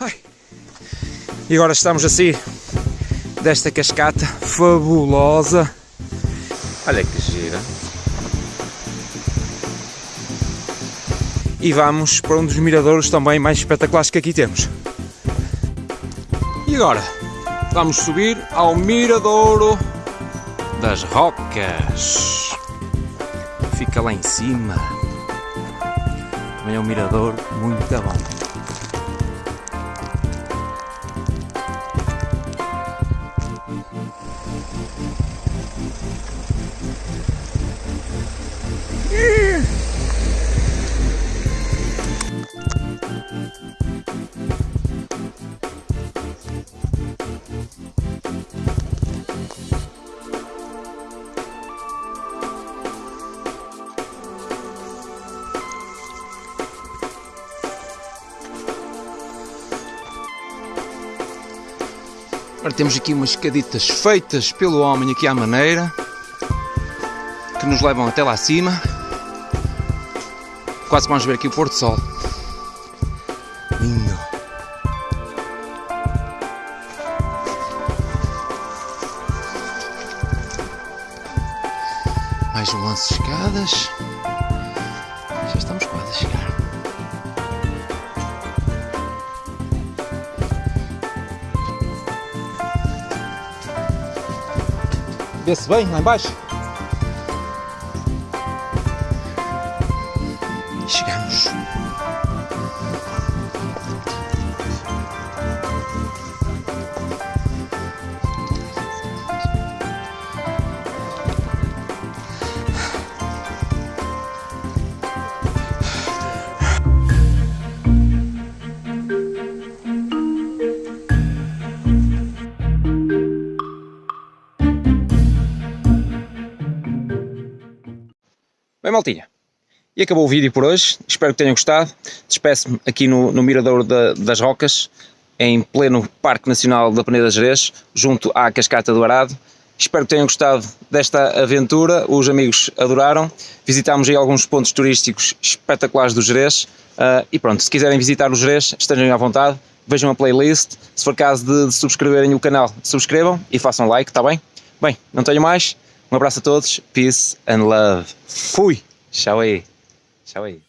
Ai. E agora estamos assim desta cascata fabulosa. Olha que gira. E vamos para um dos miradouros também mais espetaculares que aqui temos. E agora vamos subir ao miradouro das Rocas. Fica lá em cima. Também é um mirador muito bom. Agora temos aqui umas escaditas feitas pelo homem aqui à maneira que nos levam até lá acima. Quase vamos ver aqui o Porto Sol. Mais um lance de escadas. Já estamos quase a chegar. Vê-se bem lá embaixo? Chegamos. Bem, maltinha, e acabou o vídeo por hoje, espero que tenham gostado. Despeço-me aqui no, no Miradouro da, das Rocas, em pleno Parque Nacional da Peneda Jerez, junto à Cascata do Arado. Espero que tenham gostado desta aventura, os amigos adoraram. Visitámos aí alguns pontos turísticos espetaculares do Jerez. Uh, e pronto, se quiserem visitar o Jerez, estejam à vontade, vejam a playlist. Se for caso de, de subscreverem o canal, subscrevam e façam like, está bem? Bem, não tenho mais. Um abraço a todos, peace and love. Fui! Tchau aí. Tchau aí.